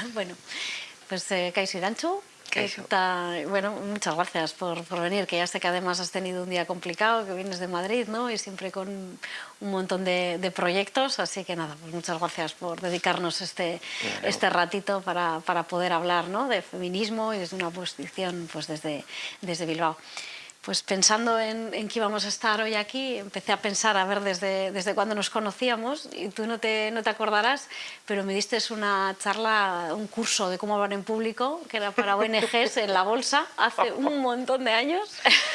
bueno, pues eh, Kaisi Danchu, bueno, muchas gracias por, por, venir, que ya sé que además has tenido un día complicado, que vienes de Madrid, ¿no? Y siempre con un montón de, de proyectos, así que nada, pues muchas gracias por dedicarnos este, este ratito para, para poder hablar, ¿no? De feminismo y desde una posición, pues desde, desde Bilbao pues pensando en, en, que íbamos a estar hoy aquí, empecé a pensar, a ver desde, desde cuándo nos conocíamos, y tú no te, no te acordarás, pero me diste una charla, un curso de cómo hablar en público, que era para ONGs en la bolsa, hace un montón de años.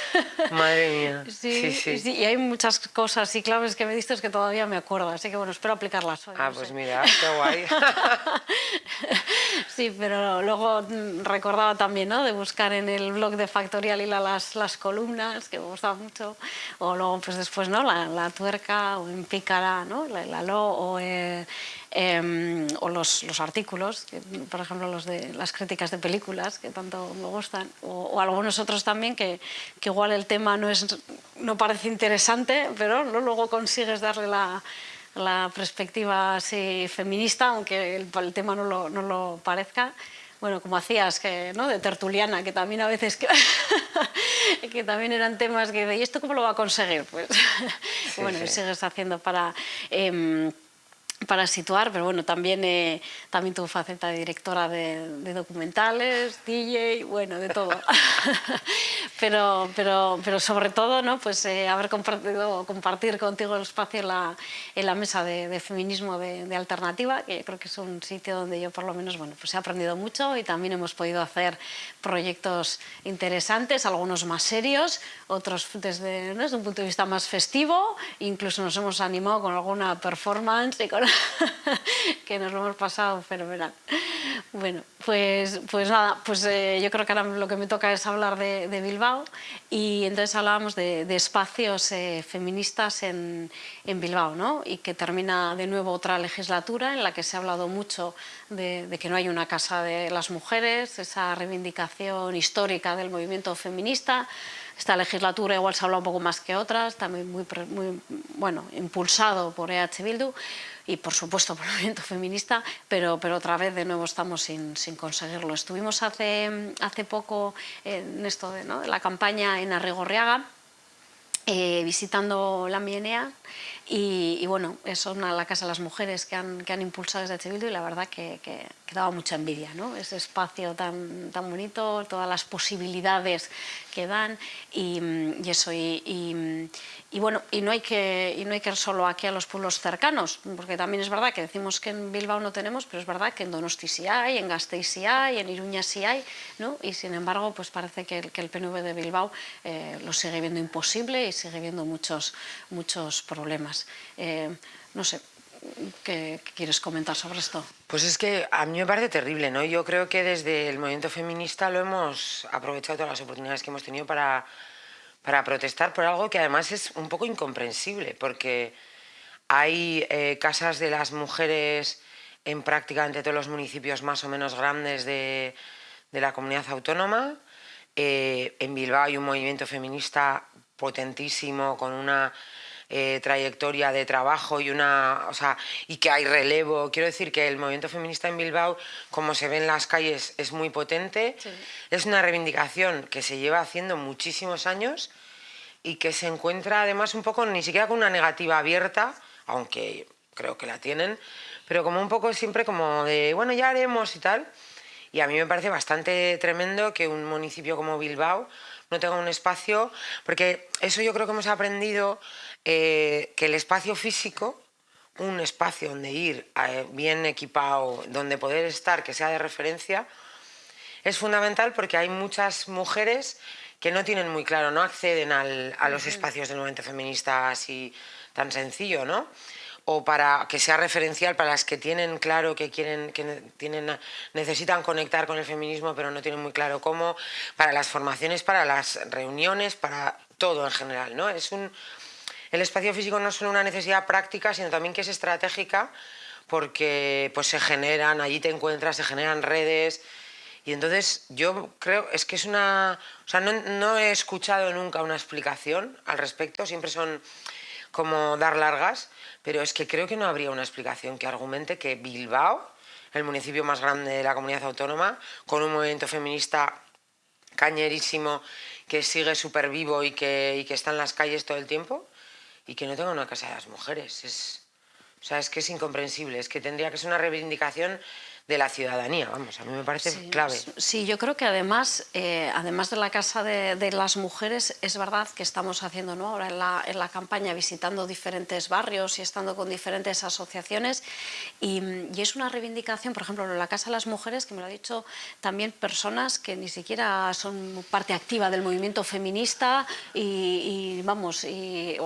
Madre mía. Sí, sí, sí. y hay muchas cosas y claves que me diste que todavía me acuerdo, así que bueno, espero aplicarlas hoy. Ah, pues mira, qué guay. sí, pero luego recordaba también, ¿no?, de buscar en el blog de Factorial y las, las columnas columnas, que me gustaba mucho, o luego pues después ¿no? la, la tuerca, o en pícara, ¿no? la, la lo, o, eh, eh, o los, los, artículos, que, por ejemplo los de las críticas de películas, que tanto me gustan, o, o algunos otros también que, que, igual el tema no, es, no parece interesante, pero ¿no? luego consigues darle la, la perspectiva así feminista, aunque el, el tema no lo, no lo parezca bueno, como hacías, que, ¿no? de tertuliana, que también a veces, que, que también eran temas que, ¿y esto cómo lo va a conseguir? Pues, sí, bueno, sí. sigues haciendo para... Eh, para situar, pero bueno, también, eh, también tu faceta de directora de, de, documentales, DJ, bueno, de todo. pero, pero, pero sobre todo, ¿no? pues eh, haber compartido, compartir contigo el espacio en la, en la mesa de, de feminismo de, de, alternativa, que creo que es un sitio donde yo por lo menos, bueno, pues he aprendido mucho y también hemos podido hacer proyectos interesantes, algunos más serios, otros desde, ¿no? desde un punto de vista más festivo, incluso nos hemos animado con alguna performance y con que nos lo hemos pasado fenomenal. Bueno, pues, pues nada, pues eh, yo creo que ahora lo que me toca es hablar de, de Bilbao y entonces hablábamos de, de espacios eh, feministas en, en, Bilbao, ¿no? Y que termina de nuevo otra legislatura en la que se ha hablado mucho de, de que no hay una casa de las mujeres, esa reivindicación histórica del movimiento feminista, esta legislatura igual se habla un poco más que otras, también muy, muy bueno, impulsado por EH Bildu, y por supuesto por el movimiento feminista, pero, pero otra vez de nuevo estamos sin, sin conseguirlo. Estuvimos hace, hace poco en esto de, ¿no? la campaña en Arrigorriaga, eh, visitando la Mienea y, y, bueno, es una la Casa de las Mujeres que han, que han impulsado desde Bildu y la verdad que, que, que, daba mucha envidia, ¿no? Ese espacio tan, tan bonito, todas las posibilidades que dan y, y eso, y, y, bueno, y no, hay que, y no hay que ir solo aquí a los pueblos cercanos, porque también es verdad que decimos que en Bilbao no tenemos, pero es verdad que en Donosti sí hay, en Gasteiz sí hay, en Iruña sí hay, ¿no? Y sin embargo, pues parece que el, que el PNV de Bilbao eh, lo sigue viendo imposible y sigue viendo muchos, muchos problemas. Eh, no sé, ¿Qué, ¿Qué, quieres comentar sobre esto? Pues es que a mí me parece terrible, ¿no? Yo creo que desde el movimiento feminista lo hemos aprovechado todas las oportunidades que hemos tenido para, para protestar por algo que además es un poco incomprensible, porque hay eh, casas de las mujeres en prácticamente todos los municipios más o menos grandes de, de la comunidad autónoma. Eh, en Bilbao hay un movimiento feminista potentísimo con una eh, trayectoria de trabajo y una o sea, y que hay relevo. Quiero decir que el movimiento feminista en Bilbao, como se ve en las calles, es muy potente. Sí. Es una reivindicación que se lleva haciendo muchísimos años y que se encuentra además un poco ni siquiera con una negativa abierta, aunque creo que la tienen, pero como un poco siempre como de, bueno, ya haremos y tal. Y a mí me parece bastante tremendo que un municipio como Bilbao no tenga un espacio, porque eso yo creo que hemos aprendido eh, que el espacio físico, un espacio donde ir eh, bien equipado, donde poder estar, que sea de referencia, es fundamental porque hay muchas mujeres que no tienen muy claro, no acceden al, a los espacios del movimiento feminista así tan sencillo, ¿no? o para que sea referencial para las que tienen claro que quieren que tienen necesitan conectar con el feminismo pero no tienen muy claro cómo para las formaciones para las reuniones para todo en general no es un el espacio físico no es solo una necesidad práctica, sino también que es estratégica, porque pues, se generan, allí te encuentras, se generan redes, y entonces yo creo, es que es una... O sea, no, he escuchado nunca una explicación al respecto, siempre son como dar largas, pero es que creo que no habría una explicación que argumente que Bilbao, el municipio más grande de la comunidad autónoma, con un movimiento feminista cañerísimo que sigue súper vivo y que está en las calles todo el tiempo y que no tenga una casa de las mujeres. Es, o sea, es que es incomprensible, es que tendría que ser una reivindicación de la ciudadanía, vamos, a mí me parece clave. Sí, yo creo que además, eh, además de la Casa de, las Mujeres, es verdad que estamos haciendo ¿no? ahora en la, en la, campaña visitando diferentes barrios y estando con diferentes asociaciones y, es una reivindicación, por ejemplo, en la Casa de las Mujeres, que me lo ha dicho también personas que ni siquiera son parte activa del movimiento feminista y, vamos, y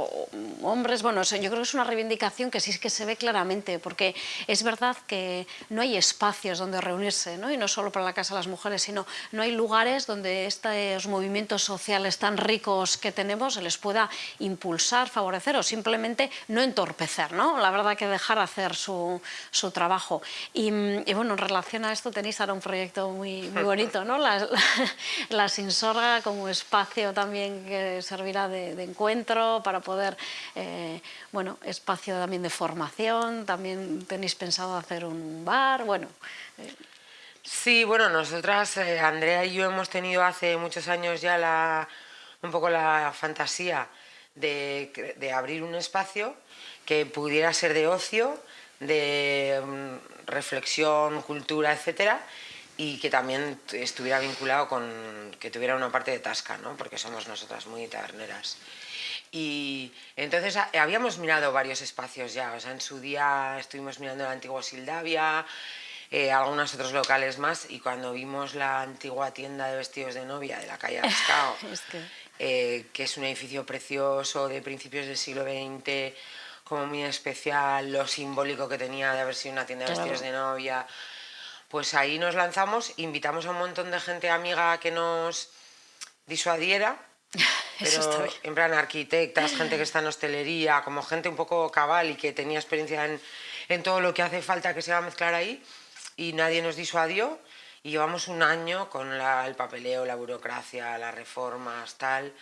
hombres, bueno, yo creo que es una reivindicación que sí que se ve claramente, porque es verdad que no hay espacio espacios donde reunirse, ¿no? y no solo para la Casa de las Mujeres, sino no hay lugares donde estos movimientos sociales tan ricos que tenemos se les pueda impulsar, favorecer o simplemente no entorpecer, ¿no? la verdad que dejar hacer su, su trabajo. Y, bueno, en relación a esto tenéis ahora un proyecto muy, muy bonito, ¿no? la, la, Sinsorga como espacio también que servirá de, encuentro para poder, eh, bueno, espacio también de formación, también tenéis pensado hacer un bar, bueno, Sí, bueno, nosotras, eh, Andrea y yo hemos tenido hace muchos años ya la, un poco la fantasía de, abrir un espacio que pudiera ser de ocio, de mm, reflexión, cultura, etcétera, y que también estuviera vinculado con que tuviera una parte de tasca, ¿no? porque somos nosotras muy taberneras. Y entonces habíamos mirado varios espacios ya, o sea, en su día estuvimos mirando el antiguo Sildavia, eh, algunos otros locales más y cuando vimos la antigua tienda de vestidos de novia de la calle Ascao, eh, que... es un edificio precioso de principios del siglo XX, como muy especial, lo simbólico que tenía de haber sido una tienda de vestidos de novia, pues ahí nos lanzamos, invitamos a un montón de gente amiga que nos disuadiera, pero en plan arquitectas, gente que está en hostelería, como gente un poco cabal y que tenía experiencia en, en todo lo que hace falta que se va a mezclar ahí, y nadie nos disuadió y llevamos un año con el papeleo, la burocracia, las reformas, tal,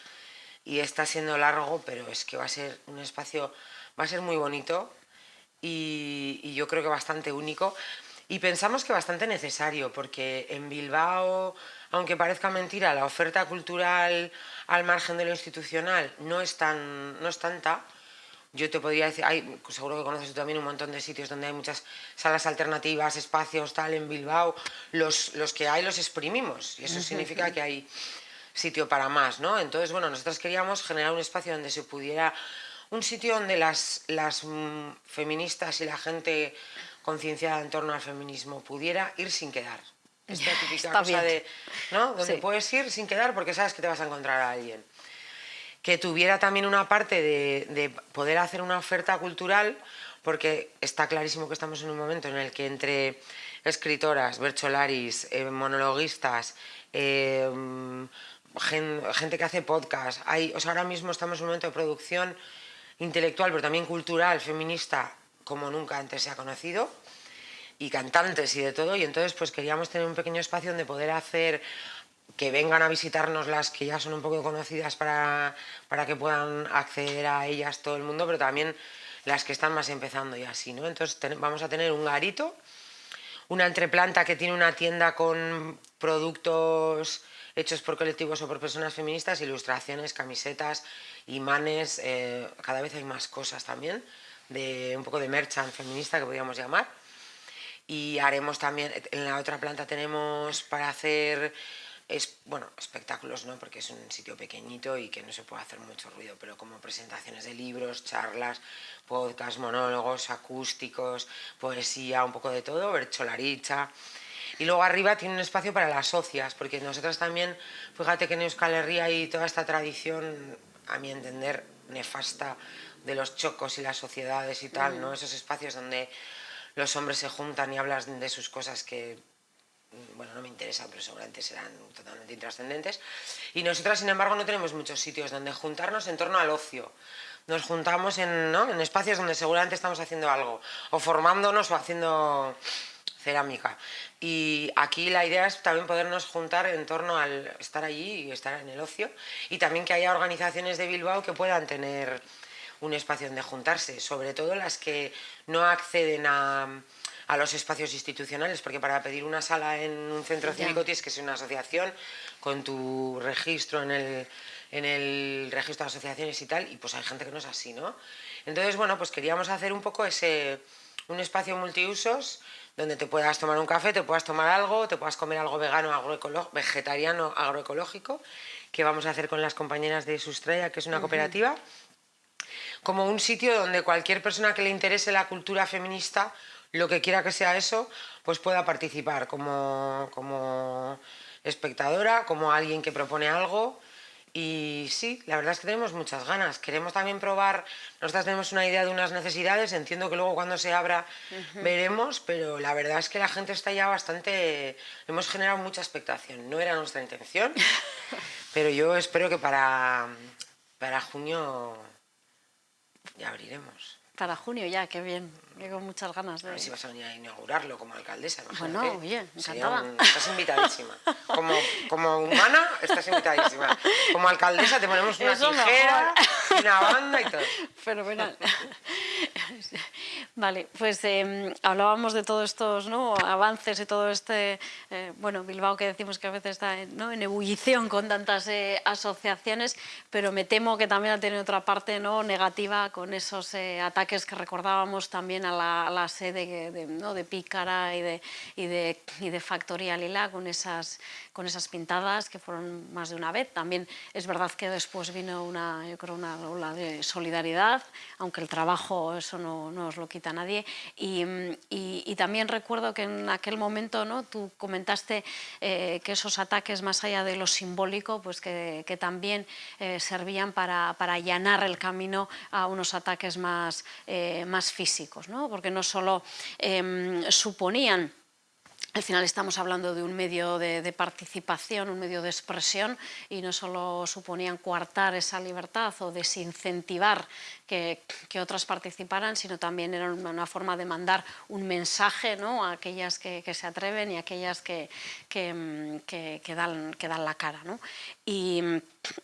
y está siendo largo, pero es que va a ser un espacio, va a ser muy bonito y, yo creo que bastante único. Y pensamos que bastante necesario, porque en Bilbao, aunque parezca mentira, la oferta cultural al margen de lo institucional no es, tan, no es tanta, yo te podría decir, hay, seguro que conoces tú también un montón de sitios donde hay muchas salas alternativas, espacios, tal, en Bilbao. Los, los que hay los exprimimos y eso significa que hay sitio para más, ¿no? Entonces, bueno, nosotros queríamos generar un espacio donde se pudiera, un sitio donde las, las mm, feministas y la gente concienciada en torno al feminismo pudiera ir sin quedar. Esta típica cosa de, ¿no? Donde puedes ir sin quedar porque sabes que te vas a encontrar a alguien que tuviera también una parte de, poder hacer una oferta cultural, porque está clarísimo que estamos en un momento en el que entre escritoras, bercholaris, eh, monologuistas, eh, gente que hace podcast, hay, o ahora mismo estamos en un momento de producción intelectual, pero también cultural, feminista, como nunca antes se ha conocido, y cantantes y de todo, y entonces pues queríamos tener un pequeño espacio donde poder hacer que vengan a visitarnos las que ya son un poco conocidas para, para que puedan acceder a ellas todo el mundo, pero también las que están más empezando y así, ¿no? Entonces vamos a tener un garito, una entreplanta que tiene una tienda con productos hechos por colectivos o por personas feministas, ilustraciones, camisetas, imanes, eh, cada vez hay más cosas también, de un poco de merchant feminista que podríamos llamar. Y haremos también, en la otra planta tenemos para hacer es, bueno, espectáculos no, porque es un sitio pequeñito y que no se puede hacer mucho ruido, pero como presentaciones de libros, charlas, podcast, monólogos, acústicos, poesía, un poco de todo, bercholaricha. Y luego arriba tiene un espacio para las socias, porque nosotros también, fíjate que en Euskal Herria hay toda esta tradición, a mi entender, nefasta de los chocos y las sociedades y tal, ¿no? Esos espacios donde los hombres se juntan y hablan de sus cosas que bueno, no me interesan, pero seguramente serán totalmente intrascendentes. Y nosotras, sin embargo, no tenemos muchos sitios donde juntarnos en torno al ocio. Nos juntamos en, ¿no? en espacios donde seguramente estamos haciendo algo, o formándonos o haciendo cerámica. Y aquí la idea es también podernos juntar en torno al estar allí y estar en el ocio, y también que haya organizaciones de Bilbao que puedan tener un espacio donde juntarse, sobre todo las que no acceden a a los espacios institucionales, porque para pedir una sala en un centro cívico tienes que ser una asociación con tu registro en el, en el registro de asociaciones y tal, y pues hay gente que no es así, ¿no? Entonces, bueno, pues queríamos hacer un poco ese, un espacio multiusos donde te puedas tomar un café, te puedas tomar algo, te puedas comer algo vegano, vegetariano, agroecológico, que vamos a hacer con las compañeras de Sustraya, que es una cooperativa, como un sitio donde cualquier persona que le interese la cultura feminista, lo que quiera que sea eso, pues pueda participar como, como espectadora, como alguien que propone algo, y sí, la verdad es que tenemos muchas ganas. Queremos también probar, nosotras tenemos una idea de unas necesidades, entiendo que luego cuando se abra veremos, pero la verdad es que la gente está ya bastante... Hemos generado mucha expectación, no era nuestra intención, pero yo espero que para, para junio ya abriremos. Para junio ya, qué bien. Tengo muchas ganas de... A ver si vas a venir a inaugurarlo como alcaldesa. Bueno, oye, encantada. Estás invitadísima. Como, como humana, estás invitadísima. Como alcaldesa te ponemos una tijera, una banda y todo. Fenomenal. Vale, pues em, hablábamos de todos estos ¿no? avances y todo este, eh, bueno, Bilbao que decimos que a veces está ¿no? en ebullición con tantas eh, asociaciones, pero me temo que también ha tenido otra parte ¿no? negativa con esos eh, ataques que recordábamos también a la, sede de, ¿no? de Pícara y de, y de, y de Factoría Lila con esas, con esas pintadas que fueron más de una vez. También es verdad que después vino una, yo creo, una ola de solidaridad, aunque el trabajo eso no, no os lo quita nadie. Y, y, también recuerdo que en aquel momento ¿no? tú comentaste eh, que esos ataques, más allá de lo simbólico, pues que, que también eh, servían para, para, allanar el camino a unos ataques más, eh, más físicos, ¿no? Porque no solo em, suponían al final estamos hablando de un medio de, participación, un medio de expresión y no solo suponían coartar esa libertad o desincentivar que, otras participaran, sino también era una forma de mandar un mensaje ¿no? a aquellas que, se atreven y a aquellas que, que, dan, que dan la cara. ¿no? Y,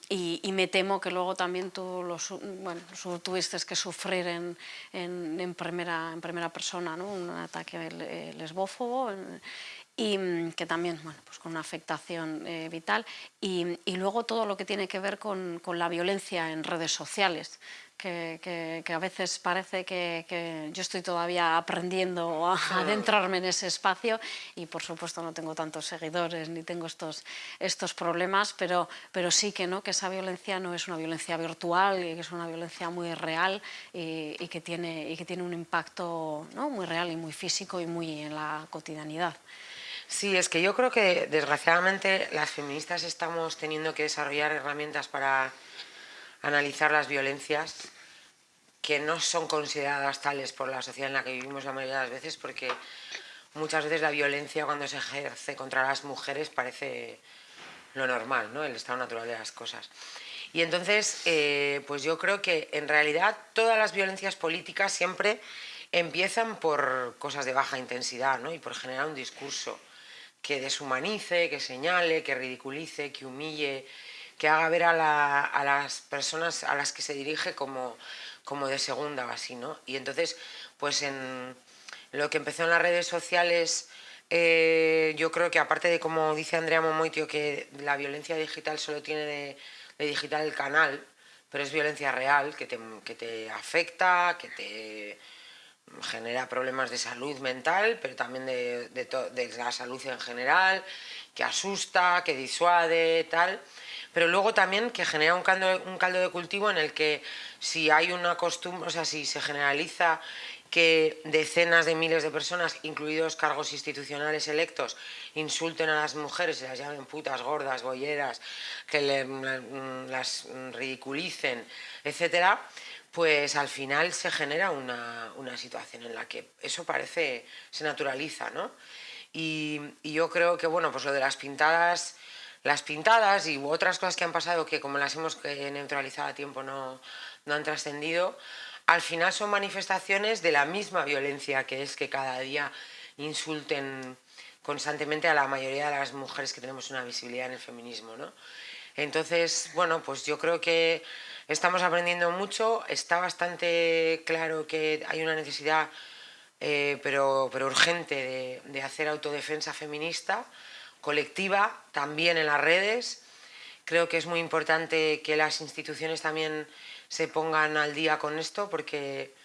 y, me temo que luego también tú los, bueno, tuviste que sufrir en, en, primera, en primera persona ¿no? un ataque lesbófobo y que también, bueno, pues con una afectación eh, vital, y, y, luego todo lo que tiene que ver con, con la violencia en redes sociales, que, a veces parece que, yo estoy todavía aprendiendo a adentrarme en ese espacio y por supuesto no tengo tantos seguidores ni tengo estos, estos problemas, pero, pero sí que, ¿no? que esa violencia no es una violencia virtual y que es una violencia muy real y, que, tiene, y que tiene un impacto ¿no? muy real y muy físico y muy en la cotidianidad. Sí, es que yo creo que desgraciadamente las feministas estamos teniendo que desarrollar herramientas para analizar las violencias que no son consideradas tales por la sociedad en la que vivimos la mayoría de las veces, porque muchas veces la violencia cuando se ejerce contra las mujeres parece lo normal, ¿no? el estado natural de las cosas. Y entonces, eh, pues yo creo que en realidad todas las violencias políticas siempre empiezan por cosas de baja intensidad ¿no? y por generar un discurso que deshumanice, que señale, que ridiculice, que humille, que haga ver a, las personas a las que se dirige como, como de segunda o así, ¿no? Y entonces, pues en lo que empezó en las redes sociales, eh, yo creo que aparte de como dice Andrea Momoitio, que la violencia digital solo tiene de, digital el canal, pero es violencia real, que te, que te afecta, que te genera problemas de salud mental, pero también de, de, de la salud en general, que asusta, que disuade, tal pero luego también que genera un caldo, un caldo de cultivo en el que si hay una costumbre, o sea, si se generaliza que decenas de miles de personas, incluidos cargos institucionales electos, insulten a las mujeres y las llamen putas, gordas, bolleras, que las ridiculicen, etcétera, pues al final se genera una, una, situación en la que eso parece, se naturaliza, ¿no? Y yo creo que, bueno, pues lo de las pintadas las pintadas y otras cosas que han pasado que como las hemos eh, neutralizado a tiempo no, no han trascendido, al final son manifestaciones de la misma violencia que es que cada día insulten constantemente a la mayoría de las mujeres que tenemos una visibilidad en el feminismo. ¿no? Entonces, bueno, pues yo creo que estamos aprendiendo mucho, está bastante claro que hay una necesidad eh, pero, pero urgente de, de hacer autodefensa feminista, colectiva, también en las redes. Creo que es muy importante que las instituciones también se pongan al día con esto porque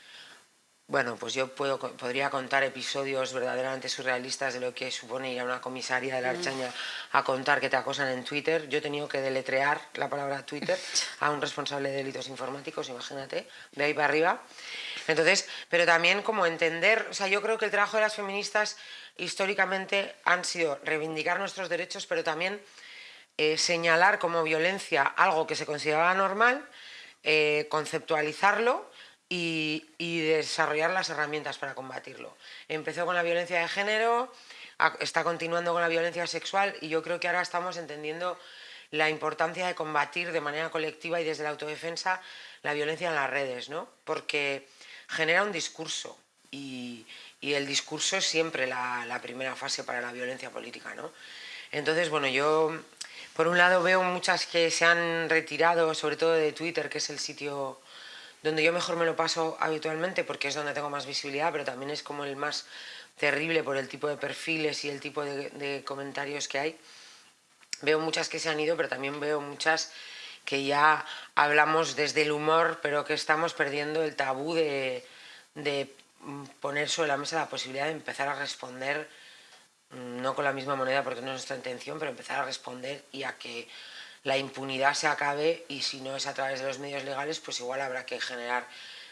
bueno, pues yo puedo, podría contar episodios verdaderamente surrealistas de lo que supone ir a una comisaría de la mm. Archaña a contar que te acosan en Twitter. Yo he tenido que deletrear la palabra Twitter a un responsable de delitos informáticos, imagínate, de ahí para arriba. Entonces, pero también como entender, o sea, yo creo que el trabajo de las feministas históricamente han sido reivindicar nuestros derechos, pero también eh, señalar como violencia algo que se consideraba normal, eh, conceptualizarlo y, desarrollar las herramientas para combatirlo. Empezó con la violencia de género, está continuando con la violencia sexual y yo creo que ahora estamos entendiendo la importancia de combatir de manera colectiva y desde la autodefensa la violencia en las redes, ¿no? porque genera un discurso y, el discurso es siempre la, primera fase para la violencia política. ¿no? Entonces, bueno, yo por un lado veo muchas que se han retirado, sobre todo de Twitter, que es el sitio donde yo mejor me lo paso habitualmente porque es donde tengo más visibilidad, pero también es como el más terrible por el tipo de perfiles y el tipo de, comentarios que hay. Veo muchas que se han ido, pero también veo muchas que ya hablamos desde el humor, pero que estamos perdiendo el tabú de poner sobre la mesa la posibilidad de empezar a responder, mm, no con la misma moneda porque no es nuestra intención, pero empezar a responder y a que la impunidad se acabe y si no es a través de los medios legales, pues igual habrá que generar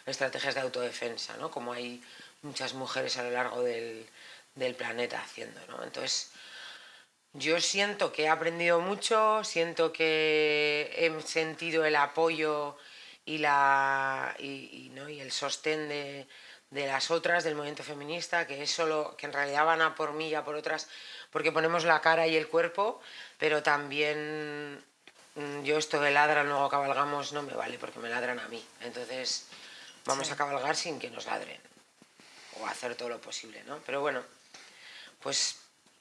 estrategias de autodefensa, ¿no? como hay muchas mujeres a lo largo del, planeta haciendo. ¿no? Entonces, yo siento que he aprendido mucho, siento que he sentido el apoyo y, la, y, ¿no? y el sostén de, de, las otras, del movimiento feminista, que es solo, que en realidad van a por mí y a por otras, porque ponemos la cara y el cuerpo, pero también Mm, yo esto de ladran, luego cabalgamos, no me vale porque me ladran a mí. Entonces vamos a cabalgar sin que nos ladren o hacer todo lo posible, ¿no? Pero bueno, pues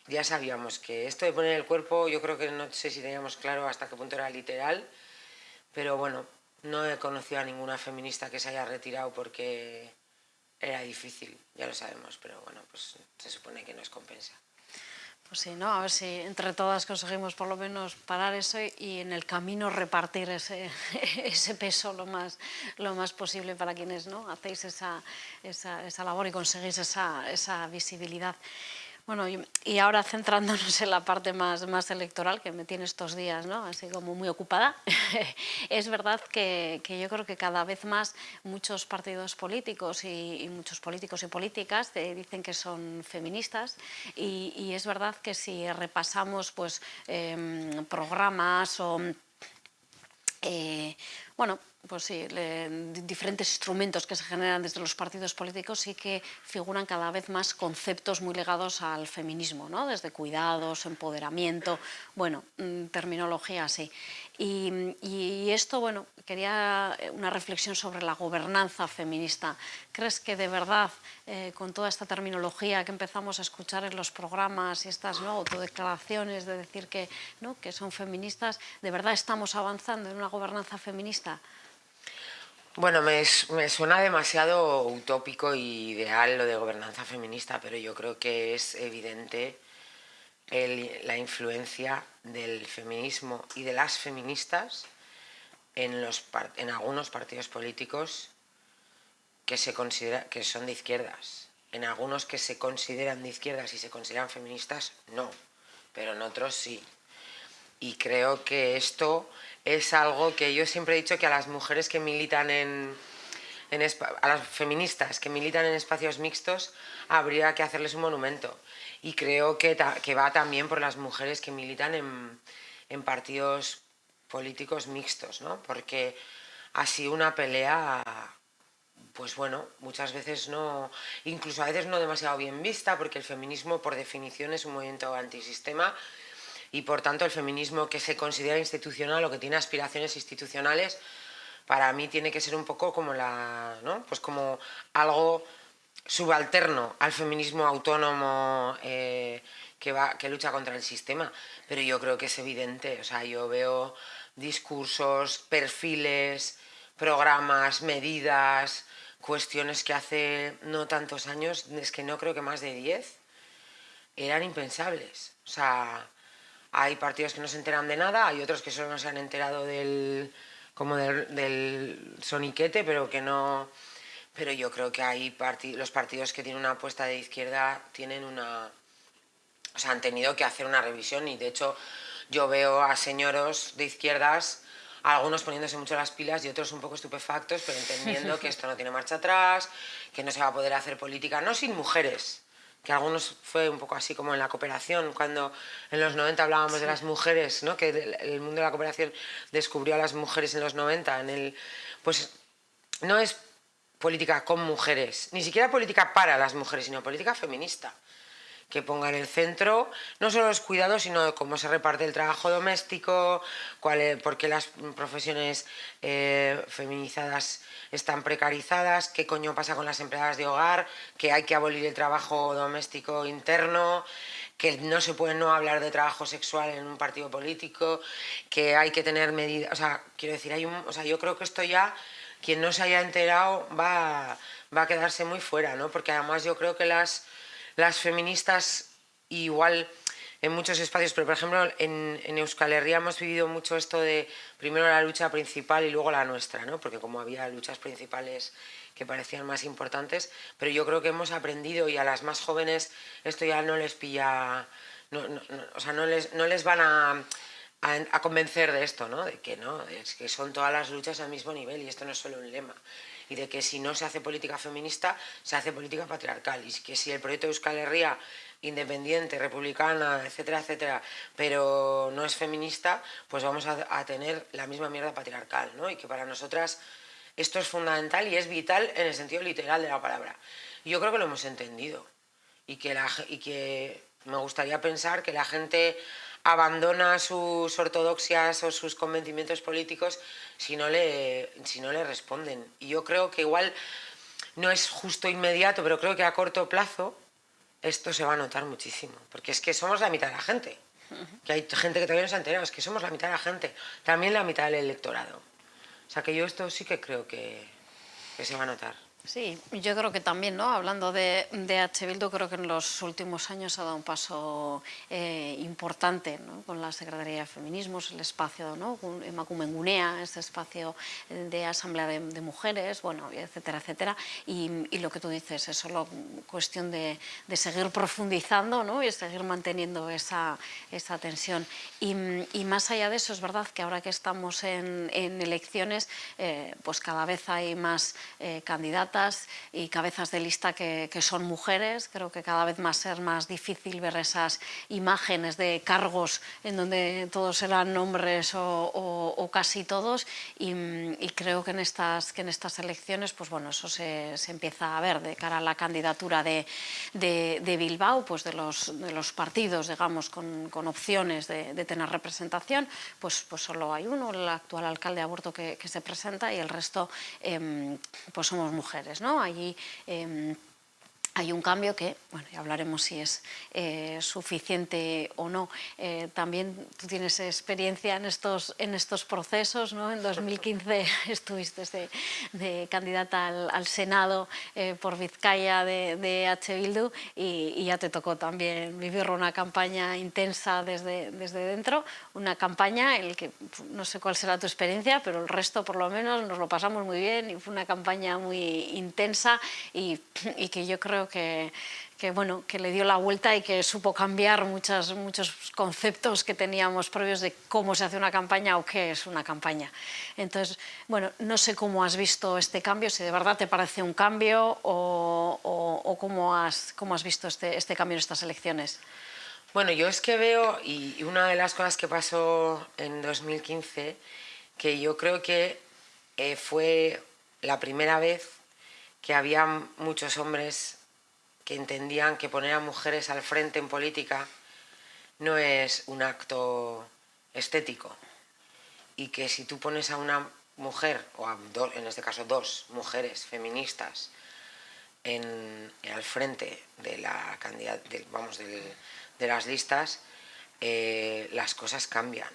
ya sabíamos que esto de poner el cuerpo, yo creo que no sé si teníamos claro hasta qué punto era literal, pero bueno, no he conocido a ninguna feminista que se haya retirado porque era difícil, ya lo sabemos, pero bueno, pues se supone que nos compensa. Pues sí, ¿no? A ver si entre todas conseguimos por lo menos parar eso y, en el camino repartir ese, ese, peso lo más, lo más posible para quienes ¿no? hacéis esa, esa, esa labor y conseguís esa, esa visibilidad. Bueno, y, ahora centrándonos en la parte más, más electoral, que me tiene estos días así como muy ocupada, es verdad que, yo creo que cada vez más muchos partidos políticos y, muchos políticos y políticas dicen que son feministas. Y, es verdad que si repasamos pues, eh, programas o... Eh, bueno, pues sí, diferentes instrumentos que se generan desde los partidos políticos sí que figuran cada vez más conceptos muy ligados al feminismo, ¿no? desde cuidados, empoderamiento, bueno, mm, terminología así. Y, esto, bueno, quería una reflexión sobre la gobernanza feminista. ¿Crees que de verdad, eh, con toda esta terminología que empezamos a escuchar en los programas y estas ¿no? autodeclaraciones de decir que, ¿no? que son feministas, de verdad estamos avanzando en una gobernanza feminista? Bueno, me, suena demasiado utópico y ideal lo de gobernanza feminista, pero yo creo que es evidente la influencia del feminismo y de las feministas en, en algunos partidos políticos que, se considera, que son de izquierdas. En algunos que se consideran de izquierdas y se consideran feministas, no, pero en otros sí. Y creo que esto es algo que yo siempre he dicho que a las mujeres que militan en, a las feministas que militan en espacios mixtos habría que hacerles un monumento. Y creo que, que va también por las mujeres que militan en, en partidos políticos mixtos, ¿no? Porque ha sido una pelea, pues bueno, muchas veces no, incluso a veces no demasiado bien vista, porque el feminismo por definición es un movimiento antisistema y por tanto el feminismo que se considera institucional o que tiene aspiraciones institucionales, para mí tiene que ser un poco como la, ¿no? Pues como algo subalterno al feminismo autónomo eh, que, va, que lucha contra el sistema. Pero yo creo que es evidente, o sea, yo veo discursos, perfiles, programas, medidas, cuestiones que hace no tantos años, es que no creo que más de 10, eran impensables. O sea, hay partidos que no se enteran de nada, hay otros que solo se han enterado del, como del, soniquete, pero que no... Pero yo creo que hay los partidos que tienen una apuesta de izquierda tienen una... O sea, han tenido que hacer una revisión y de hecho yo veo a señoros de izquierdas algunos poniéndose mucho las pilas y otros un poco estupefactos, pero entendiendo que esto no tiene marcha atrás, que no se va a poder hacer política, no sin mujeres, que algunos fue un poco así como en la cooperación, cuando en los 90 hablábamos de las mujeres, ¿no? que el mundo de la cooperación descubrió a las mujeres en los 90, en el, pues no es política con mujeres, ni siquiera política para las mujeres, sino política feminista que ponga en el centro no solo los cuidados, sino cómo se reparte el trabajo doméstico, cuál por qué las profesiones eh, feminizadas están precarizadas, qué coño pasa con las empleadas de hogar, que hay que abolir el trabajo doméstico interno, que no se puede no hablar de trabajo sexual en un partido político, que hay que tener medidas, o sea, quiero decir, hay o sea, yo creo que esto ya, quien no se haya enterado va, va a quedarse muy fuera, ¿no? Porque además yo creo que las las feministas igual en muchos espacios, pero por ejemplo en, Euskal Herria hemos vivido mucho esto de primero la lucha principal y luego la nuestra, ¿no? porque como había luchas principales que parecían más importantes, pero yo creo que hemos aprendido y a las más jóvenes esto ya no les pilla, o sea, no les, no les van a, a, convencer de esto, ¿no? de que no, es que son todas las luchas al mismo nivel y esto no es solo un lema y de que si no se hace política feminista, se hace política patriarcal y que si el proyecto de Euskal Herria independiente, republicana, etcétera, etcétera, pero no es feminista, pues vamos a, tener la misma mierda patriarcal, ¿no? Y que para nosotras esto es fundamental y es vital en el sentido literal de la palabra. Yo creo que lo hemos entendido y que, la, y que me gustaría pensar que la gente abandona sus ortodoxias o sus convencimientos políticos si no le, si no le responden. Y yo creo que igual no es justo inmediato, pero creo que a corto plazo esto se va a notar muchísimo, porque es que somos la mitad de la gente. Que hay gente que todavía no se ha enterado, es que somos la mitad de la gente, también la mitad del electorado. O sea que yo esto sí que creo que, que se va a notar. Sí, yo creo que también, ¿no? hablando de, de H. Bildu, creo que en los últimos años ha dado un paso eh, importante ¿no? con la Secretaría de Feminismos, el espacio ¿no? Emakumengunea, ese espacio de asamblea de, mujeres, bueno, etcétera, etcétera. Y, lo que tú dices es solo cuestión de, de seguir profundizando ¿no? y seguir manteniendo esa, esa tensión. Y, y, más allá de eso, es verdad que ahora que estamos en, en elecciones, eh, pues cada vez hay más eh, candidatos y cabezas de lista que, son mujeres. Creo que cada vez más ser más difícil ver esas imágenes de cargos en donde todos eran hombres o, casi todos y, creo que en estas, que en estas elecciones pues bueno, eso se, empieza a ver de cara a la candidatura de, de, Bilbao, pues de los, de los partidos digamos con, con opciones de, tener representación, pues, pues solo hay uno, el actual alcalde de Aborto que, se presenta y el resto em, pues somos mujeres. ¿No? Allí em, hay un cambio que, bueno, ya hablaremos si es eh, suficiente o no. Eh, también tú tienes experiencia en estos, en estos procesos, ¿no? En 2015 estuviste de, candidata al, Senado eh, por Vizcaya de, de H. Bildu y, ya te tocó también vivir una campaña intensa desde, desde dentro, una campaña en la que no sé cuál será tu experiencia, pero el resto por lo menos nos lo pasamos muy bien y fue una campaña muy intensa y, y que yo creo que, bueno, que le dio la vuelta y que supo cambiar muchos conceptos que teníamos previos de cómo se hace una campaña o qué es una campaña. Entonces, bueno, no sé cómo has visto este cambio, si de verdad te parece un cambio o, cómo, has, cómo has visto este, este cambio en estas elecciones. Bueno, yo es que veo, y una de las cosas que pasó en 2015, que yo creo que eh, fue la primera vez que había muchos hombres que entendían que poner a mujeres al frente en política no es un acto estético y que si tú pones a una mujer, o a en este caso dos mujeres feministas, en, al frente de, la vamos, de, las listas, eh, las cosas cambian.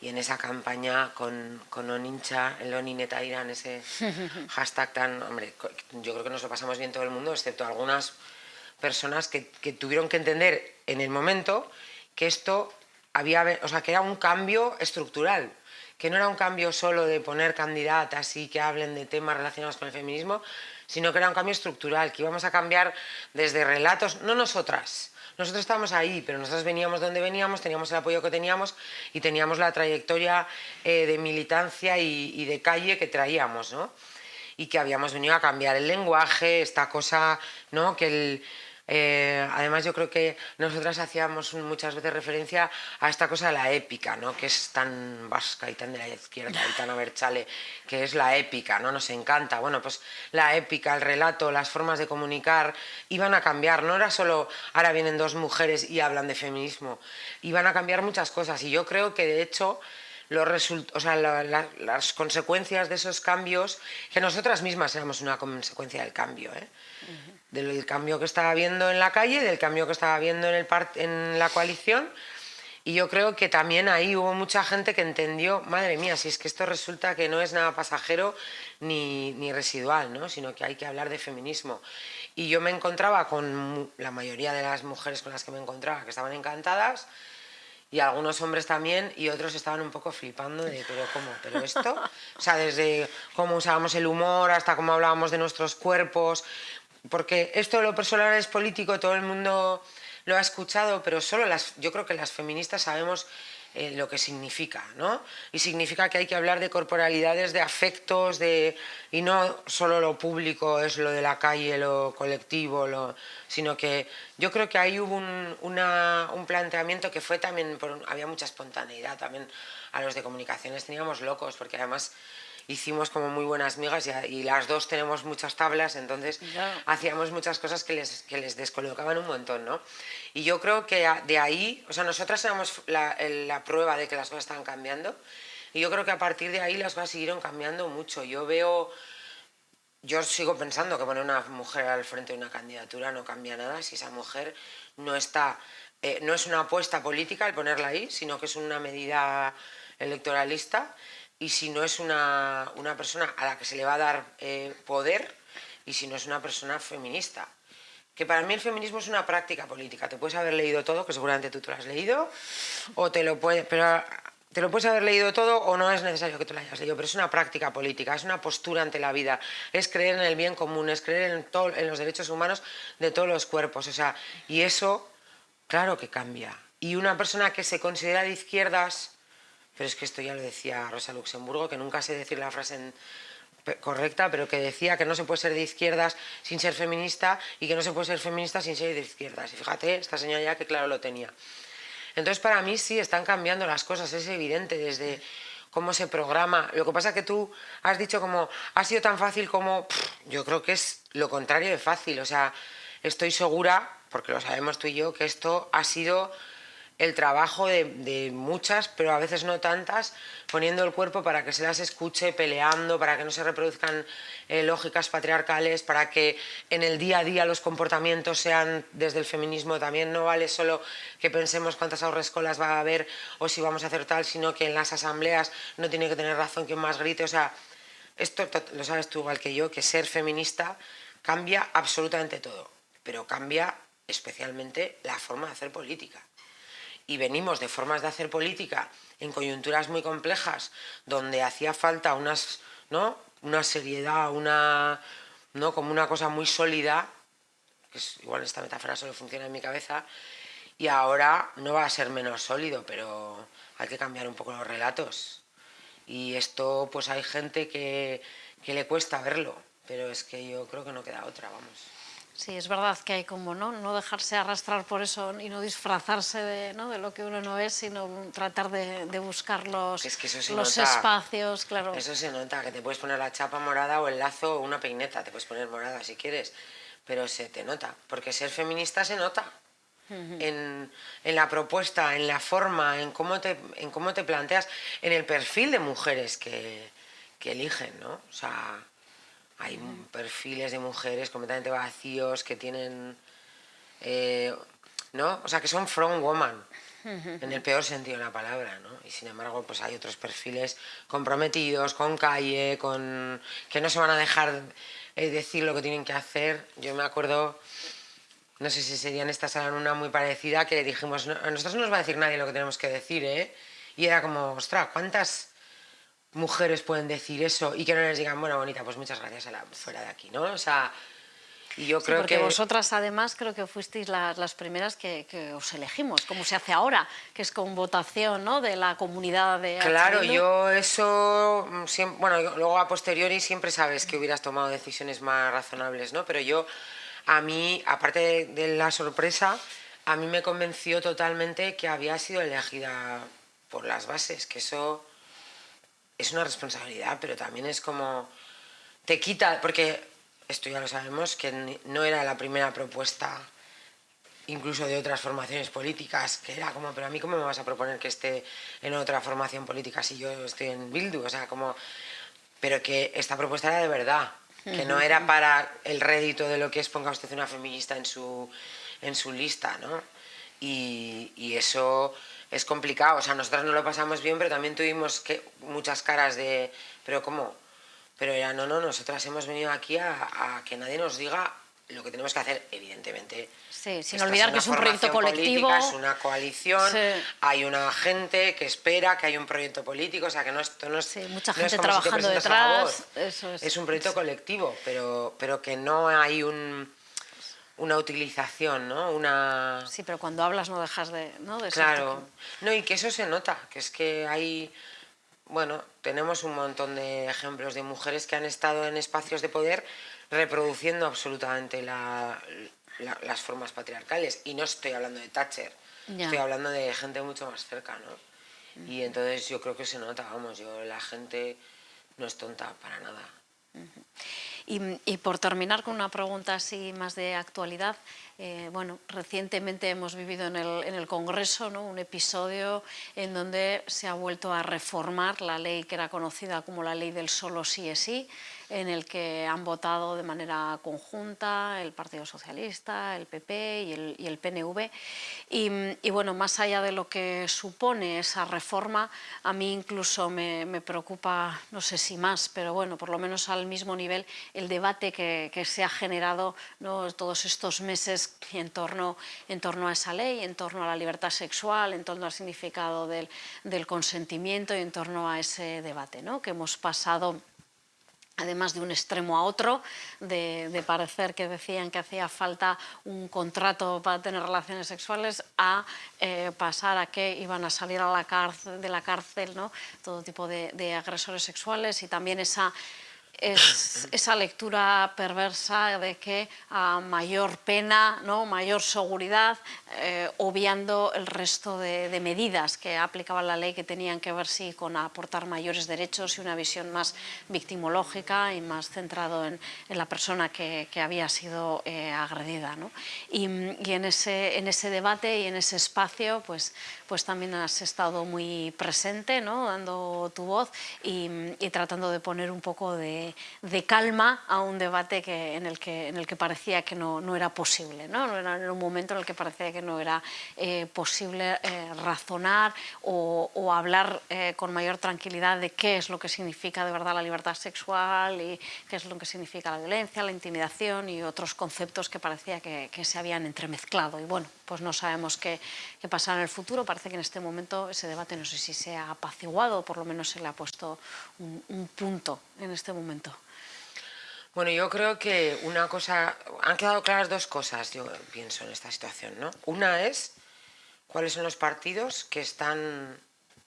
y en esa campaña con, con Onincha, el Onineta Irán, ese hashtag tan, hombre, yo creo que nos lo pasamos bien todo el mundo, excepto algunas personas que, que tuvieron que entender en el momento que esto había, o sea, que era un cambio estructural, que no era un cambio solo de poner candidatas y que hablen de temas relacionados con el feminismo, sino que era un cambio estructural, que íbamos a cambiar desde relatos, no nosotras, nosotros estábamos ahí, pero nosotros veníamos donde veníamos, teníamos el apoyo que teníamos y teníamos la trayectoria eh, de militancia y, de calle que traíamos, ¿no? Y que habíamos venido a cambiar el lenguaje, esta cosa, ¿no? Que el, eh, además yo creo que nosotras hacíamos muchas veces referencia a esta cosa de la épica, ¿no? que es tan vasca y tan de la izquierda y tan aberchale, que es la épica, ¿no? nos encanta. Bueno, pues la épica, el relato, las formas de comunicar iban a cambiar, no era solo ahora vienen dos mujeres y hablan de feminismo, iban a cambiar muchas cosas y yo creo que de hecho los o sea, las consecuencias de esos cambios, que nosotras mismas éramos una consecuencia del cambio, ¿eh? Del cambio que estaba viendo en la calle, del cambio que estaba viendo en, en la coalición, y yo creo que también ahí hubo mucha gente que entendió, madre mía, si es que esto resulta que no es nada pasajero ni, ni residual, ¿no? sino que hay que hablar de feminismo. Y yo me encontraba con la mayoría de las mujeres con las que me encontraba, que estaban encantadas, y algunos hombres también, y otros estaban un poco flipando de, pero ¿cómo? ¿Pero esto? O sea, desde cómo usábamos el humor hasta cómo hablábamos de nuestros cuerpos, porque esto de lo personal es político, todo el mundo lo ha escuchado, pero solo las, yo creo que las feministas sabemos eh, lo que significa, ¿no? Y significa que hay que hablar de corporalidades, de afectos, de, y no solo lo público es lo de la calle, lo colectivo, lo, sino que yo creo que ahí hubo un, un planteamiento que fue también, había mucha espontaneidad, también a los de comunicaciones teníamos locos, porque además hicimos como muy buenas migas y, las dos tenemos muchas tablas, entonces hacíamos muchas cosas que les, que les descolocaban un montón, ¿no? Y yo creo que de ahí, o sea, nosotras éramos la, la prueba de que las cosas estaban cambiando y yo creo que a partir de ahí las cosas siguieron cambiando mucho. Yo veo, yo sigo pensando que poner una mujer al frente de una candidatura no cambia nada si esa mujer no está, eh, no es una apuesta política el ponerla ahí, sino que es una medida electoralista y si no es una, una persona a la que se le va a dar eh, poder y si no es una persona feminista. Que para mí el feminismo es una práctica política. Te puedes haber leído todo, que seguramente tú te lo has leído, o te lo puedes, pero te lo puedes haber leído todo o no es necesario que te lo hayas leído, pero es una práctica política, es una postura ante la vida, es creer en el bien común, es creer en, todo, en los derechos humanos de todos los cuerpos. O sea, y eso, claro que cambia. Y una persona que se considera de izquierdas pero es que esto ya lo decía Rosa Luxemburgo, que nunca sé decir la frase correcta, pero que decía que no se puede ser de izquierdas sin ser feminista y que no se puede ser feminista sin ser de izquierdas. Y fíjate, esta señora ya que claro lo tenía. Entonces para mí sí, están cambiando las cosas, es evidente desde cómo se programa. Lo que pasa es que tú has dicho como, ha sido tan fácil como, yo creo que es lo contrario de fácil. O sea, estoy segura, porque lo sabemos tú y yo, que esto ha sido el trabajo de, muchas, pero a veces no tantas, poniendo el cuerpo para que se las escuche, peleando, para que no se reproduzcan eh, lógicas patriarcales, para que en el día a día los comportamientos sean desde el feminismo. También no vale solo que pensemos cuántas ahorrescolas va a haber o si vamos a hacer tal, sino que en las asambleas no tiene que tener razón quien más grite. O sea, esto lo sabes tú igual que yo, que ser feminista cambia absolutamente todo, pero cambia especialmente la forma de hacer política y venimos de formas de hacer política en coyunturas muy complejas, donde hacía falta unas, ¿no? una seriedad, una, ¿no? como una cosa muy sólida, que es, igual esta metáfora solo funciona en mi cabeza, y ahora no va a ser menos sólido, pero hay que cambiar un poco los relatos. Y esto, pues hay gente que, que le cuesta verlo, pero es que yo creo que no queda otra, vamos. Sí, es verdad que hay como no, no dejarse arrastrar por eso y no disfrazarse de, ¿no? de lo que uno no es, sino tratar de, de buscar los, los espacios, claro. Eso se nota, que te puedes poner la chapa morada o el lazo o una peineta, te puedes poner morada si quieres, pero se te nota, porque ser feminista se nota. en, en, la propuesta, en la forma, en cómo, te, en cómo te planteas, en el perfil de mujeres que, que eligen, ¿no? O sea, hay perfiles de mujeres completamente vacíos que tienen, eh, ¿no? O sea, que son from woman. en el peor sentido de la palabra, ¿no? Y sin embargo, pues hay otros perfiles comprometidos, con calle, con que no se van a dejar eh, decir lo que tienen que hacer. Yo me acuerdo, no sé si sería en esta sala una muy parecida, que dijimos, a nosotros no nos va a decir nadie lo que tenemos que decir, ¿eh? Y era como, ostras, ¿cuántas mujeres pueden decir eso y que no les digan, bueno, bonita, pues muchas gracias a la fuera de aquí, ¿no? O sea, y yo creo porque que... vosotras además creo que fuisteis las, las primeras que, que, os elegimos, como se hace ahora, que es con votación ¿no? de la comunidad de Claro, yo eso, mm, siempre, bueno, luego a posteriori siempre sabes que hubieras tomado decisiones más razonables, ¿no? Pero yo, a mí, aparte de, de la sorpresa, a mí me convenció totalmente que había sido elegida por las bases, que eso es una responsabilidad, pero también es como... Te quita, porque esto ya lo sabemos, que no era la primera propuesta incluso de otras formaciones políticas, que era como, pero a mí cómo me vas a proponer que esté en otra formación política si yo estoy en Bildu, o sea, como... Pero que esta propuesta era de verdad, que no era para el rédito de lo que es ponga usted una feminista en su, en su lista, ¿no? Y, y eso es complicado, o sea, nosotras no lo pasamos bien, pero también tuvimos que, muchas caras de, pero ¿cómo? Pero era, no, no, nosotras hemos venido aquí a, que nadie nos diga lo que tenemos que hacer, evidentemente. Sí, sin olvidar que es un proyecto colectivo. Política, es una coalición, hay una gente que espera que hay un proyecto político, o sea que no, esto no es. Sí, mucha gente trabajando detrás. Eso es. es un proyecto colectivo, pero, pero que no hay un una utilización, ¿no? Una... Sí, pero cuando hablas no dejas de, ¿no? de Claro, no, y que eso se nota, que es que hay, bueno, tenemos un montón de ejemplos de mujeres que han estado en espacios de poder reproduciendo absolutamente las formas patriarcales. Y no estoy hablando de Thatcher, estoy hablando de gente mucho más cerca, ¿no? Y entonces yo creo que se nota, vamos, yo la gente no es tonta para nada. Y, por terminar con una pregunta así más de actualidad, eh, bueno, recientemente hemos vivido en el, en el Congreso ¿no? un episodio en donde se ha vuelto a reformar la ley que era conocida como la ley del solo sí es sí, en el que han votado de manera conjunta el Partido Socialista, el PP y el, PNV. Y, bueno, más allá de lo que supone esa reforma, a mí incluso me, preocupa, no sé si más, pero bueno, por lo menos al mismo nivel, el debate que, que se ha generado ¿no? todos estos meses en torno, en torno a esa ley, en torno a la libertad sexual, en torno al significado del, del consentimiento y en torno a ese debate, ¿no? que hemos pasado además de un extremo a otro, de, parecer que decían que hacía falta un contrato para tener relaciones sexuales, a eh, pasar a que iban a salir a la cárcel, de la cárcel ¿no? todo tipo de, de agresores sexuales y también esa es esa lectura perversa de que a mayor pena, ¿no? mayor seguridad, eh, obviando el resto de, medidas que aplicaba la ley que tenían que ver sí con aportar mayores derechos y una visión más victimológica y más centrado en, la persona que, había sido eh, agredida. ¿no? Y, en, ese, en ese debate y en ese espacio pues, pues también has estado muy presente, ¿no? dando tu voz y tratando de poner un poco de de, calma a un debate que, en, el que, en el que parecía que no, no era posible, ¿no? Era, un momento en el que parecía que no era eh, posible eh, razonar o, hablar eh, con mayor tranquilidad de qué es lo que significa de verdad la libertad sexual y qué es lo que significa la violencia, la intimidación y otros conceptos que parecía que, que se habían entremezclado. Y bueno, pues no sabemos qué, pasará en el futuro. Parece que en este momento ese debate no sé si se ha apaciguado o por lo menos se le ha puesto un, un punto en este momento. Bueno, yo creo que una cosa, han quedado claras dos cosas, yo pienso, en esta situación. ¿no? Una es cuáles son los partidos que están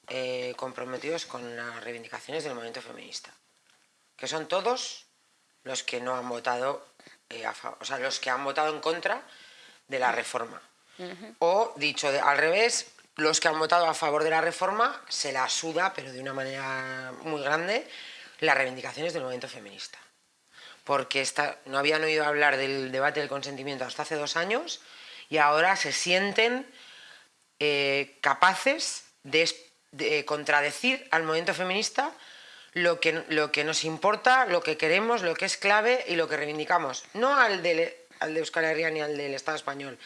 eh, comprometidos con las reivindicaciones del movimiento feminista, que son todos los que no han votado, eh, a favor, o sea, los que han votado en contra de la reforma. O, dicho al revés, los que han votado a favor de la reforma se la suda, pero de una manera muy grande, las reivindicaciones del movimiento feminista. Porque no habían oído hablar del debate del consentimiento hasta hace dos años y ahora se sienten eh, capaces de, contradecir al movimiento feminista lo que, lo que nos importa, lo que queremos, lo que es clave y lo que reivindicamos. No al de, al de Euskal Herria ni al del Estado español,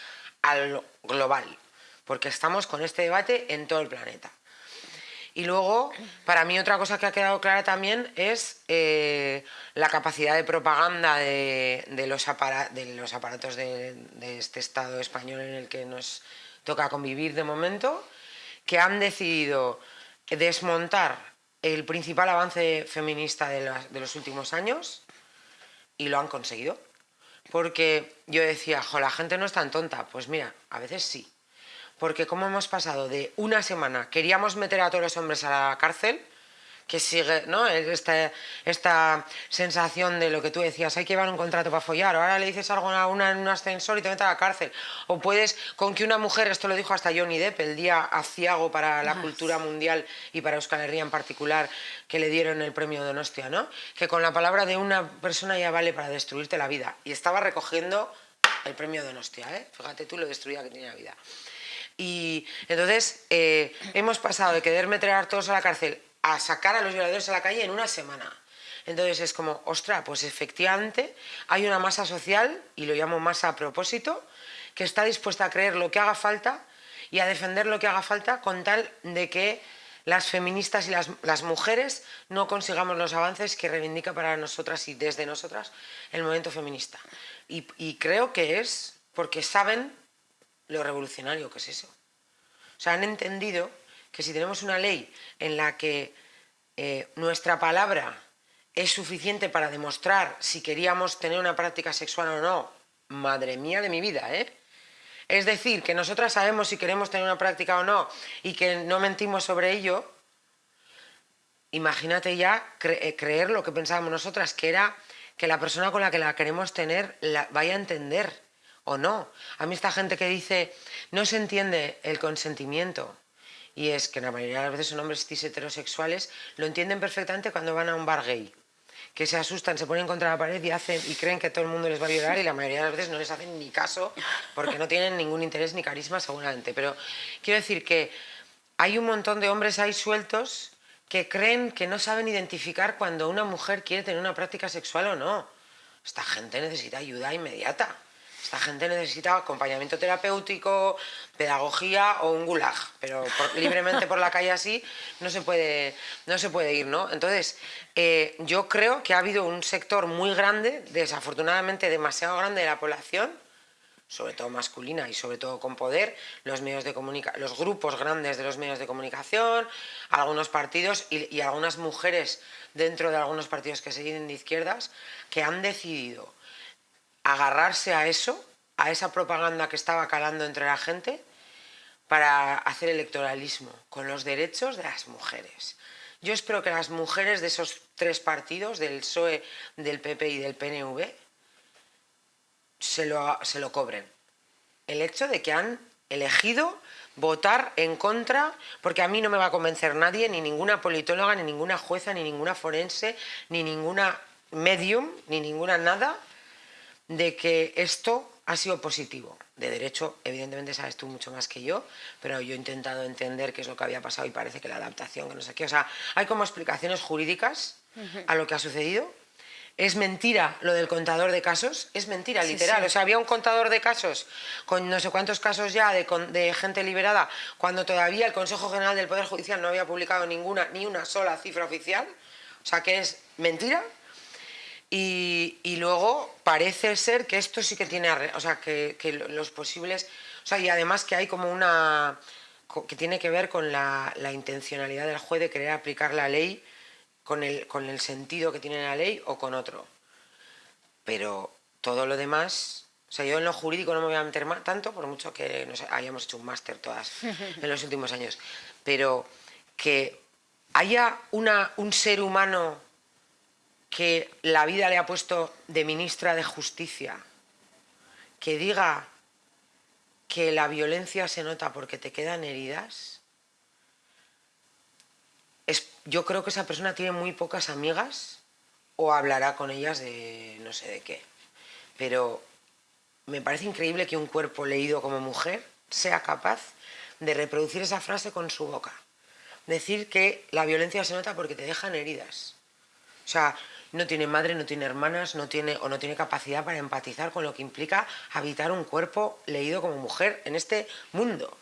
al global porque estamos con este debate en todo el planeta. Y luego, para mí otra cosa que ha quedado clara también es eh, la capacidad de propaganda de, los, aparatos de, este Estado español en el que nos toca convivir de momento, que han decidido desmontar el principal avance feminista de los últimos años y lo han conseguido. Porque yo decía, jo, la gente no es tan tonta. Pues mira, a veces sí porque como hemos pasado de una semana, queríamos meter a todos los hombres a la cárcel, que sigue, ¿no? Esta, esta sensación de lo que tú decías, hay que llevar un contrato para follar, ahora le dices algo a una en un ascensor y te metes a la cárcel. O puedes, con que una mujer, esto lo dijo hasta Johnny Depp, el día aciago para la cultura mundial y para Euskal Herria en particular, que le dieron el premio Donostia, ¿no? Que con la palabra de una persona ya vale para destruirte la vida. Y estaba recogiendo el premio Donostia, ¿eh? Fíjate tú lo destruida que tenía la vida. Y entonces eh, hemos pasado de querer meter a todos a la cárcel a sacar a los violadores a la calle en una semana. Entonces es como, ostra, pues efectivamente hay una masa social, y lo llamo masa a propósito, que está dispuesta a creer lo que haga falta y a defender lo que haga falta con tal de que las feministas y las, mujeres no consigamos los avances que reivindica para nosotras y desde nosotras el movimiento feminista. y creo que es porque saben lo revolucionario que es eso. O sea, han entendido que si tenemos una ley en la que eh, nuestra palabra es suficiente para demostrar si queríamos tener una práctica sexual o no, madre mía de mi vida, ¿eh? Es decir, que nosotras sabemos si queremos tener una práctica o no y que no mentimos sobre ello, imagínate ya eh, creer lo que pensábamos nosotras, que era que la persona con la que la queremos tener la vaya a entender o no. A mí esta gente que dice no se entiende el consentimiento y es que la mayoría de las veces son hombres cis heterosexuales, lo entienden perfectamente cuando van a un bar gay que se asustan, se ponen contra la pared y, hacen, y creen que todo el mundo les va a violar y la mayoría de las veces no les hacen ni caso porque no tienen ningún interés ni carisma seguramente. Pero quiero decir que hay un montón de hombres ahí sueltos que creen que no saben identificar cuando una mujer quiere tener una práctica sexual o no. Esta gente necesita ayuda inmediata. Esta gente necesita acompañamiento terapéutico, pedagogía o un gulag, pero libremente por la calle así no se puede, no se puede ir, ¿no? Entonces, eh, yo creo que ha habido un sector muy grande, desafortunadamente demasiado grande de la población, sobre todo masculina y sobre todo con poder, los medios de los grupos grandes de los medios de comunicación, algunos partidos y, y algunas mujeres dentro de algunos partidos que se dicen de izquierdas, que han decidido agarrarse a eso, a esa propaganda que estaba calando entre la gente, para hacer electoralismo con los derechos de las mujeres. Yo espero que las mujeres de esos tres partidos, del PSOE, del PP y del PNV, se lo, se lo cobren. El hecho de que han elegido votar en contra, porque a mí no me va a convencer nadie, ni ninguna politóloga, ni ninguna jueza, ni ninguna forense, ni ninguna medium, ni ninguna nada, de que esto ha sido positivo. De derecho, evidentemente sabes tú mucho más que yo, pero yo he intentado entender qué es lo que había pasado y parece que la adaptación, que no sé qué. O sea, hay como explicaciones jurídicas a lo que ha sucedido. Es mentira lo del contador de casos, es mentira, literal. O sea, había un contador de casos con no sé cuántos casos ya de, de, gente liberada, cuando todavía el Consejo General del Poder Judicial no había publicado ninguna, ni una sola cifra oficial. O sea, que es mentira, y, luego parece ser que esto sí que tiene, o sea, que, los posibles, o sea, y además que hay como una, que tiene que ver con la, intencionalidad del juez de querer aplicar la ley con el, con el sentido que tiene la ley o con otro. Pero todo lo demás, o sea, yo en lo jurídico no me voy a meter más, tanto, por mucho que no hayamos hecho un máster todas en los últimos años, pero que haya una, un ser humano que la vida le ha puesto de ministra de Justicia, que diga que la violencia se nota porque te quedan heridas, es, yo creo que esa persona tiene muy pocas amigas o hablará con ellas de no sé de qué. Pero me parece increíble que un cuerpo leído como mujer sea capaz de reproducir esa frase con su boca. Decir que la violencia se nota porque te dejan heridas. O sea, no tiene madre, no tiene hermanas, no tiene, o no tiene capacidad para empatizar con lo que implica habitar un cuerpo leído como mujer en este mundo.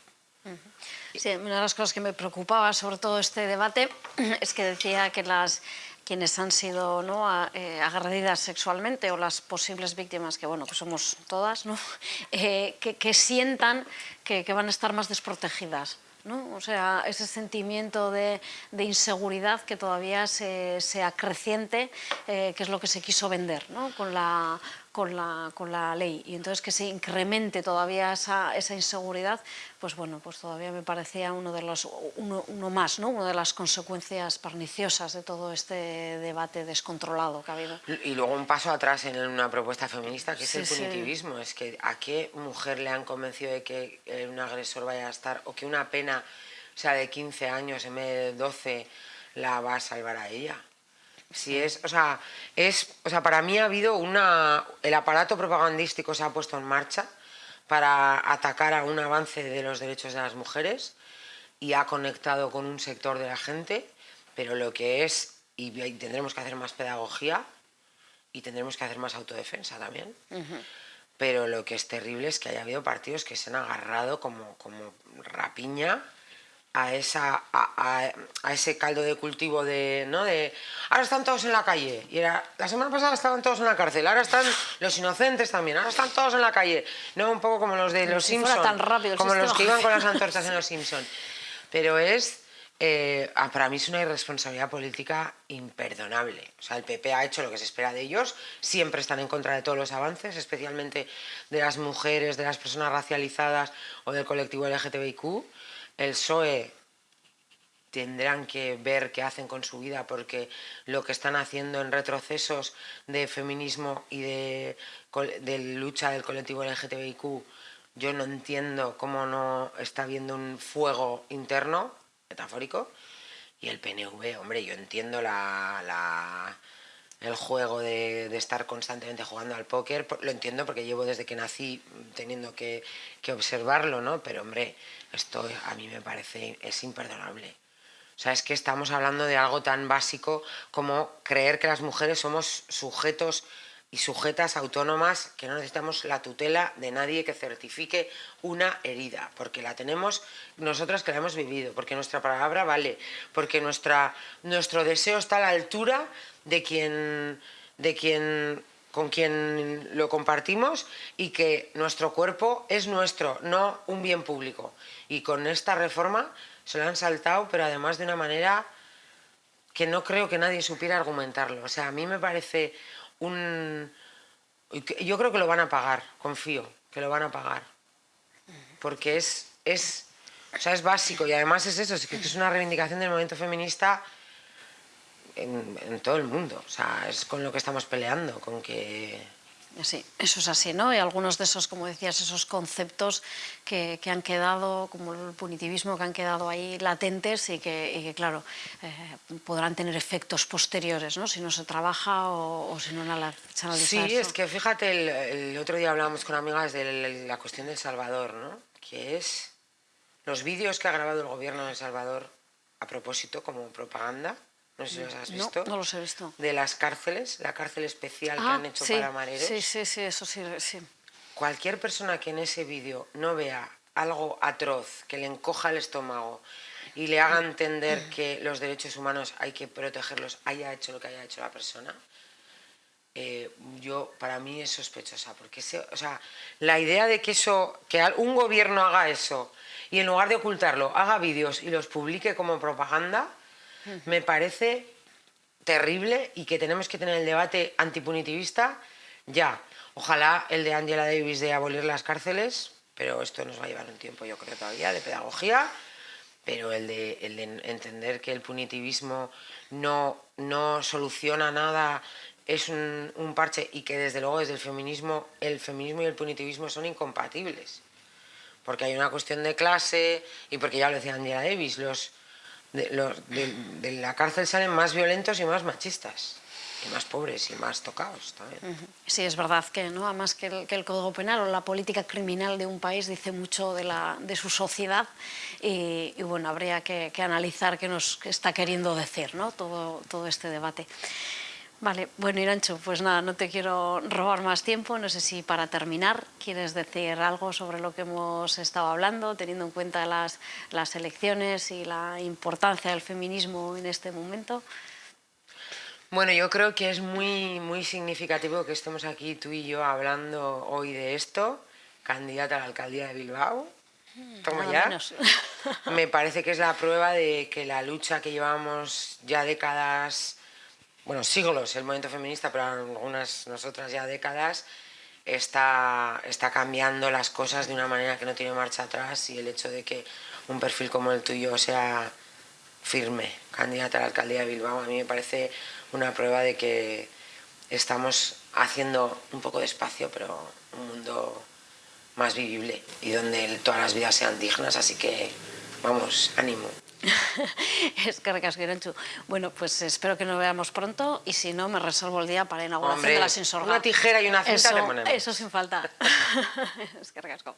Sí, una de las cosas que me preocupaba sobre todo este debate es que decía que las quienes han sido ¿no? Eh, agredidas sexualmente o las posibles víctimas, que bueno, que somos todas, ¿no? Eh, que, sientan que, van a estar más desprotegidas. ¿No? O sea, ese sentimiento de, inseguridad que todavía se, acreciente, eh, que es lo que se quiso vender ¿no? con, la, con la, con la ley y entonces que se incremente todavía esa, esa inseguridad, pues bueno, pues todavía me parecía uno de los, uno, uno, más, ¿no? Una de las consecuencias perniciosas de todo este debate descontrolado que ha habido. Y luego un paso atrás en una propuesta feminista que es el punitivismo, es que a qué mujer le han convencido de que un agresor vaya a estar o que una pena sea de 15 años en vez de 12 la va a salvar a ella. Si es, o sea, es, o sea, para mí ha habido una, el aparato propagandístico se ha puesto en marcha para atacar a un avance de los derechos de las mujeres y ha conectado con un sector de la gente, pero lo que es, y tendremos que hacer más pedagogía y tendremos que hacer más autodefensa también, pero lo que es terrible es que haya habido partidos que se han agarrado como, como rapiña a, esa, a, ese caldo de cultivo de, ¿no? de ahora están todos en la calle y era la semana pasada estaban todos en la cárcel ahora están los inocentes también ahora están todos en la calle no un poco como los de los Simpsons como los que iban con las antorchas en los Simpsons pero es eh, para mí es una irresponsabilidad política imperdonable. O sea, el PP ha hecho lo que se espera de ellos, siempre están en contra de todos los avances, especialmente de las mujeres, de las personas racializadas o del colectivo LGTBIQ el PSOE tendrán que ver qué hacen con su vida porque lo que están haciendo en retrocesos de feminismo y de, lucha del colectivo LGTBIQ, yo no entiendo cómo no está habiendo un fuego interno, metafórico, y el PNV, hombre, yo entiendo la, el juego de, estar constantemente jugando al póker, lo entiendo porque llevo desde que nací teniendo que, que observarlo, ¿no? Pero, hombre, esto a mí me parece, es imperdonable. O sea, es que estamos hablando de algo tan básico como creer que las mujeres somos sujetos y sujetas autónomas que no necesitamos la tutela de nadie que certifique una herida, porque la tenemos nosotras que la hemos vivido, porque nuestra palabra vale, porque nuestra, nuestro deseo está a la altura de quien, de quien con quien lo compartimos y que nuestro cuerpo es nuestro, no un bien público. Y con esta reforma se lo han saltado, pero además de una manera que no creo que nadie supiera argumentarlo. O sea, a mí me parece un... Yo creo que lo van a pagar, confío, que lo van a pagar. Porque es, es, o sea, es básico y además es eso, es que es una reivindicación del movimiento feminista en, todo el mundo. O sea, es con lo que estamos peleando, con que... Sí, eso es así, ¿no? Y algunos de esos, como decías, esos conceptos que, han quedado, como el punitivismo, que han quedado ahí latentes y que, claro, eh, podrán tener efectos posteriores, ¿no? Si no se trabaja o, si no se analiza Sí, es que fíjate, el, otro día hablábamos con amigas de la cuestión de El Salvador, ¿no? Que es los vídeos que ha grabado el gobierno de El Salvador a propósito, como propaganda, no sé si los has visto. No, los he visto. De las cárceles, la cárcel especial que ah, han hecho para mareros. Sí, sí, sí, eso sí, sí. Cualquier persona que en ese vídeo no vea algo atroz, que le encoja el estómago y le haga entender que los derechos humanos hay que protegerlos, haya hecho lo que haya hecho la persona, eh, yo para mí es sospechosa, porque o sea, la idea de que eso, que un gobierno haga eso y en lugar de ocultarlo haga vídeos y los publique como propaganda, me parece terrible y que tenemos que tener el debate antipunitivista ya. Ojalá el de Angela Davis de abolir las cárceles, pero esto nos va a llevar un tiempo, yo creo, todavía, de pedagogía, pero el de, entender que el punitivismo no, no soluciona nada, es un, un, parche y que desde luego desde el feminismo, el feminismo y el punitivismo son incompatibles. Porque hay una cuestión de clase y porque ya lo decía Angela Davis, los, de, la cárcel salen más violentos y más machistas y más pobres y más tocados también. Sí, es verdad que no, además que el, que el, Código Penal o la política criminal de un país dice mucho de, la, de su sociedad y, bueno, habría que, que, analizar qué nos está queriendo decir ¿no? todo, todo este debate. Vale, bueno Irancho, pues nada, no te quiero robar más tiempo, no sé si para terminar quieres decir algo sobre lo que hemos estado hablando, teniendo en cuenta las, las elecciones y la importancia del feminismo en este momento. Bueno, yo creo que es muy, muy significativo que estemos aquí tú y yo hablando hoy de esto, candidata a la alcaldía de Bilbao. ¿Cómo Nada ya? menos. Me parece que es la prueba de que la lucha que llevamos ya décadas, bueno, siglos, el movimiento feminista, pero algunas nosotras ya décadas, está, está cambiando las cosas de una manera que no tiene marcha atrás y el hecho de que un perfil como el tuyo sea firme, candidata a la alcaldía de Bilbao, a mí me parece una prueba de que estamos haciendo un poco de espacio, pero un mundo más vivible y donde todas las vidas sean dignas, así que vamos, ánimo. es que recasco, Iranchu. Bueno, pues espero que nos veamos pronto y si no, me reservo el día para la inauguración Hombre, de la Sinsorga. una tijera y una cinta eso, le ponemos. Eso sin falta. es que recasco.